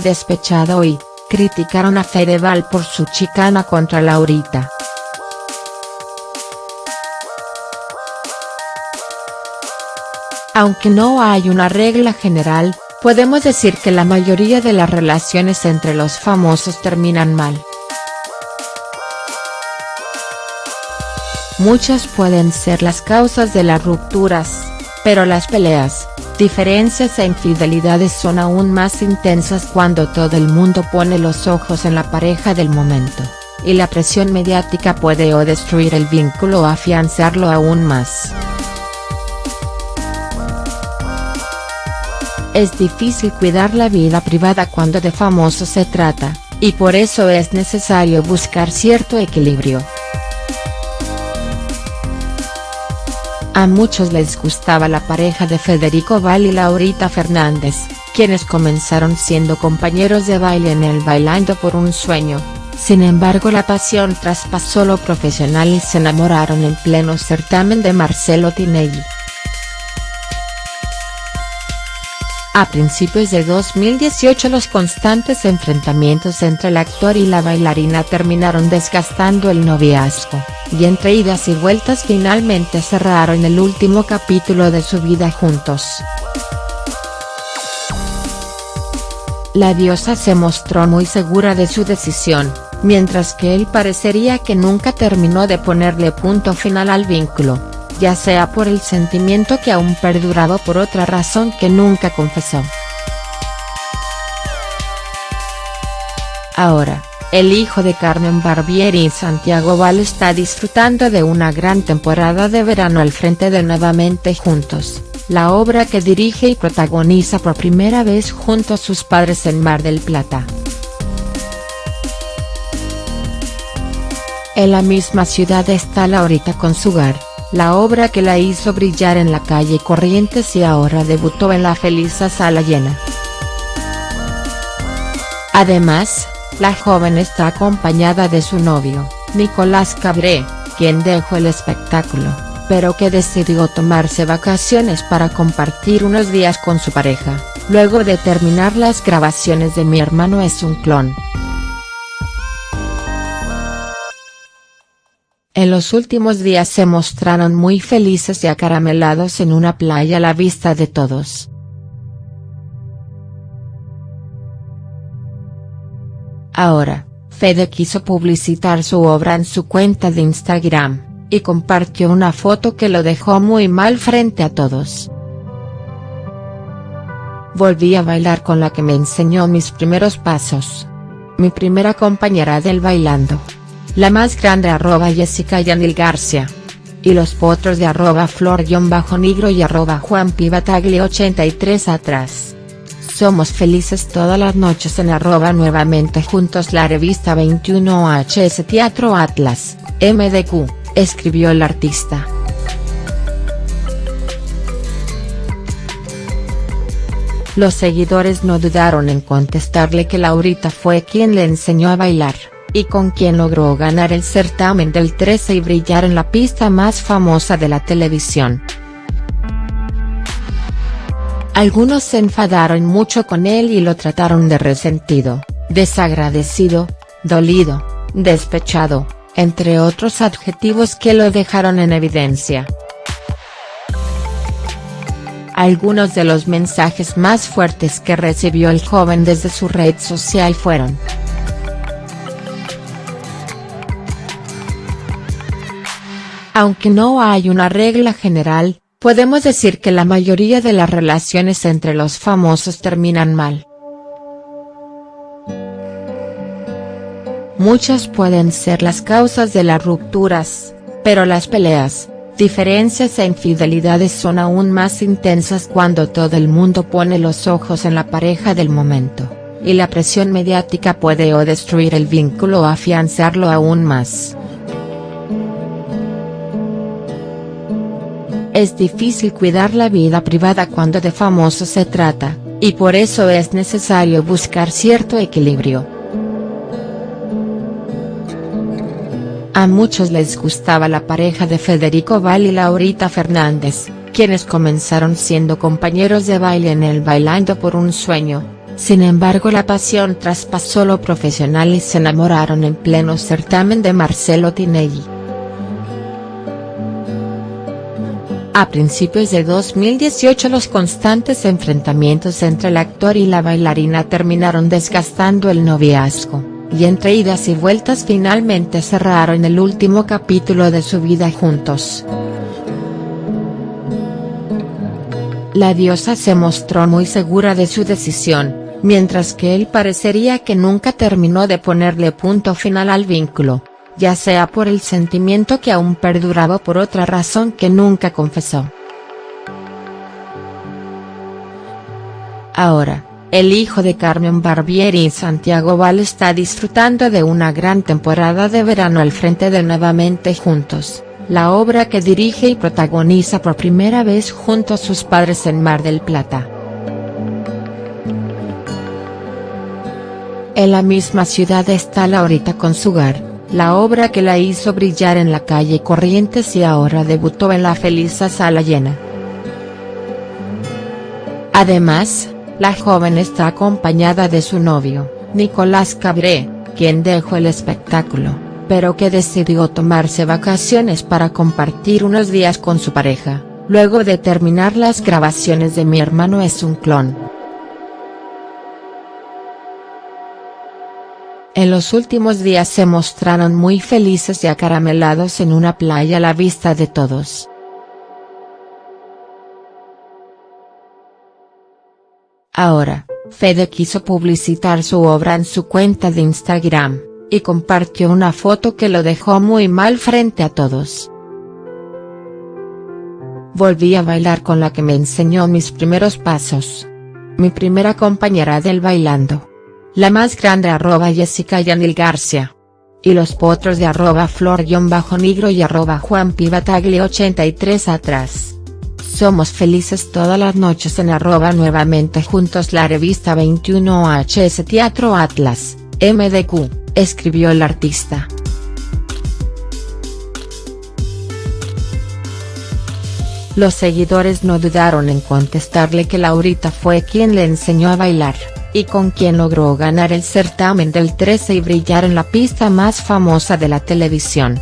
despechado y, criticaron a Fedeval por su chicana contra Laurita. Aunque no hay una regla general, podemos decir que la mayoría de las relaciones entre los famosos terminan mal. Muchas pueden ser las causas de las rupturas, pero las peleas, diferencias e infidelidades son aún más intensas cuando todo el mundo pone los ojos en la pareja del momento, y la presión mediática puede o destruir el vínculo o afianzarlo aún más. Es difícil cuidar la vida privada cuando de famosos se trata, y por eso es necesario buscar cierto equilibrio. A muchos les gustaba la pareja de Federico Val y Laurita Fernández, quienes comenzaron siendo compañeros de baile en el Bailando por un Sueño, sin embargo la pasión traspasó lo profesional y se enamoraron en pleno certamen de Marcelo Tinelli. A principios de 2018 los constantes enfrentamientos entre el actor y la bailarina terminaron desgastando el noviazgo, y entre idas y vueltas finalmente cerraron el último capítulo de su vida juntos. La diosa se mostró muy segura de su decisión, mientras que él parecería que nunca terminó de ponerle punto final al vínculo ya sea por el sentimiento que aún perduraba por otra razón que nunca confesó. Ahora, el hijo de Carmen Barbieri y Santiago Val está disfrutando de una gran temporada de verano al frente de Nuevamente Juntos, la obra que dirige y protagoniza por primera vez junto a sus padres en Mar del Plata. En la misma ciudad está Laurita con su hogar, la obra que la hizo brillar en la calle Corrientes y ahora debutó en la Felisa Sala Llena. Además, la joven está acompañada de su novio, Nicolás Cabré, quien dejó el espectáculo, pero que decidió tomarse vacaciones para compartir unos días con su pareja, luego de terminar las grabaciones de Mi hermano es un clon. En los últimos días se mostraron muy felices y acaramelados en una playa a la vista de todos. Ahora, Fede quiso publicitar su obra en su cuenta de Instagram, y compartió una foto que lo dejó muy mal frente a todos. Volví a bailar con la que me enseñó mis primeros pasos. Mi primera compañera del bailando la más grande arroba Jessica Yanil Garcia. Y los potros de arroba flor-negro y arroba Juan 83 atrás. Somos felices todas las noches en arroba nuevamente juntos la revista 21HS Teatro Atlas, MDQ, escribió el artista. Los seguidores no dudaron en contestarle que Laurita fue quien le enseñó a bailar y con quien logró ganar el certamen del 13 y brillar en la pista más famosa de la televisión. Algunos se enfadaron mucho con él y lo trataron de resentido, desagradecido, dolido, despechado, entre otros adjetivos que lo dejaron en evidencia. Algunos de los mensajes más fuertes que recibió el joven desde su red social fueron. Aunque no hay una regla general, podemos decir que la mayoría de las relaciones entre los famosos terminan mal. Muchas pueden ser las causas de las rupturas, pero las peleas, diferencias e infidelidades son aún más intensas cuando todo el mundo pone los ojos en la pareja del momento, y la presión mediática puede o destruir el vínculo o afianzarlo aún más. Es difícil cuidar la vida privada cuando de famosos se trata, y por eso es necesario buscar cierto equilibrio. A muchos les gustaba la pareja de Federico Val y Laurita Fernández, quienes comenzaron siendo compañeros de baile en el Bailando por un Sueño, Sin embargo la pasión traspasó lo profesional y se enamoraron en pleno certamen de Marcelo Tinelli. A principios de 2018 los constantes enfrentamientos entre el actor y la bailarina terminaron desgastando el noviazgo, y entre idas y vueltas finalmente cerraron el último capítulo de su vida juntos. La diosa se mostró muy segura de su decisión, mientras que él parecería que nunca terminó de ponerle punto final al vínculo, ya sea por el sentimiento que aún perduraba por otra razón que nunca confesó. Ahora, el hijo de Carmen Barbieri y Santiago Val está disfrutando de una gran temporada de verano al frente de Nuevamente Juntos, la obra que dirige y protagoniza por primera vez junto a sus padres en Mar del Plata. En la misma ciudad está Laurita con Sugar, la obra que la hizo brillar en la calle Corrientes y ahora debutó en la feliz sala llena. Además, la joven está acompañada de su novio, Nicolás Cabré, quien dejó el espectáculo, pero que decidió tomarse vacaciones para compartir unos días con su pareja, luego de terminar las grabaciones de Mi hermano es un clon. En los últimos días se mostraron muy felices y acaramelados en una playa a la vista de todos. Ahora, Fede quiso publicitar su obra en su cuenta de Instagram, y compartió una foto que lo dejó muy mal frente a todos. Volví a bailar con la que me enseñó mis primeros pasos. Mi primera compañera del bailando la más grande arroba Jessica Yanil Garcia. Y los potros de arroba flor-negro y arroba Juan 83 atrás. Somos felices todas las noches en arroba nuevamente juntos la revista 21HS Teatro Atlas, MDQ, escribió el artista. Los seguidores no dudaron en contestarle que Laurita fue quien le enseñó a bailar y con quien logró ganar el certamen del 13 y brillar en la pista más famosa de la televisión.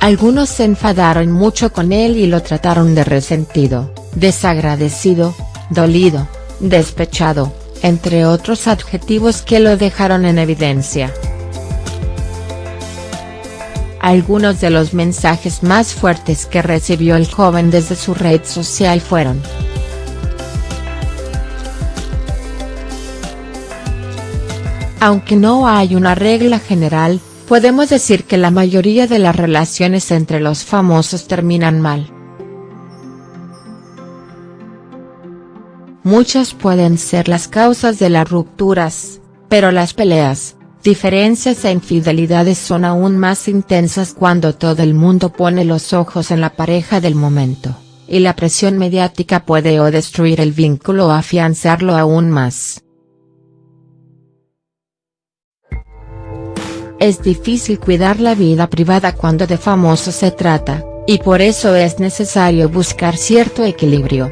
Algunos se enfadaron mucho con él y lo trataron de resentido, desagradecido, dolido, despechado, entre otros adjetivos que lo dejaron en evidencia. Algunos de los mensajes más fuertes que recibió el joven desde su red social fueron. Aunque no hay una regla general, podemos decir que la mayoría de las relaciones entre los famosos terminan mal. Muchas pueden ser las causas de las rupturas, pero las peleas, diferencias e infidelidades son aún más intensas cuando todo el mundo pone los ojos en la pareja del momento, y la presión mediática puede o destruir el vínculo o afianzarlo aún más. Es difícil cuidar la vida privada cuando de famosos se trata, y por eso es necesario buscar cierto equilibrio.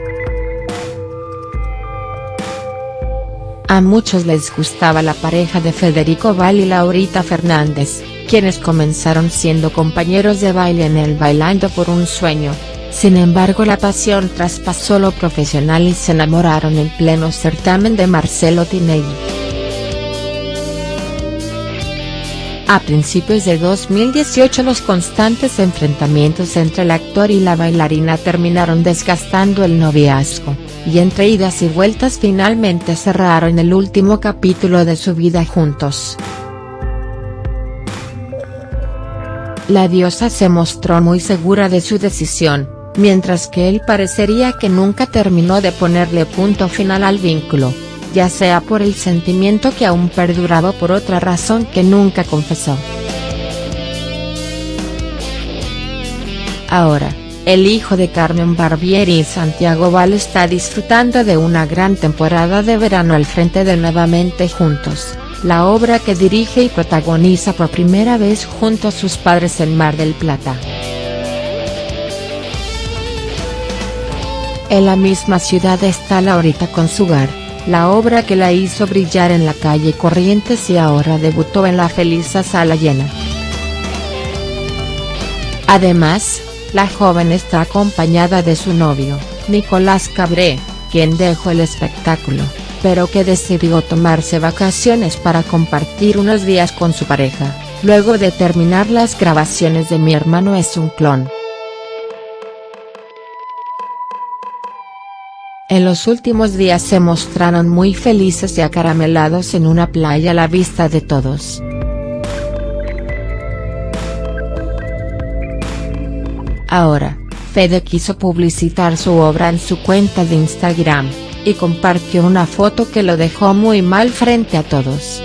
A muchos les gustaba la pareja de Federico Val y Laurita Fernández, quienes comenzaron siendo compañeros de baile en el Bailando por un Sueño, sin embargo la pasión traspasó lo profesional y se enamoraron en pleno certamen de Marcelo Tinelli. A principios de 2018 los constantes enfrentamientos entre el actor y la bailarina terminaron desgastando el noviazgo, y entre idas y vueltas finalmente cerraron el último capítulo de su vida juntos. La diosa se mostró muy segura de su decisión, mientras que él parecería que nunca terminó de ponerle punto final al vínculo ya sea por el sentimiento que aún perduraba por otra razón que nunca confesó. Ahora, el hijo de Carmen Barbieri y Santiago Val está disfrutando de una gran temporada de verano al frente de Nuevamente Juntos, la obra que dirige y protagoniza por primera vez junto a sus padres en Mar del Plata. En la misma ciudad está Laurita con su hogar, la obra que la hizo brillar en la calle Corrientes y ahora debutó en la feliz sala llena. Además, la joven está acompañada de su novio, Nicolás Cabré, quien dejó el espectáculo, pero que decidió tomarse vacaciones para compartir unos días con su pareja, luego de terminar las grabaciones de Mi hermano es un clon. En los últimos días se mostraron muy felices y acaramelados en una playa a la vista de todos. Ahora, Fede quiso publicitar su obra en su cuenta de Instagram, y compartió una foto que lo dejó muy mal frente a todos.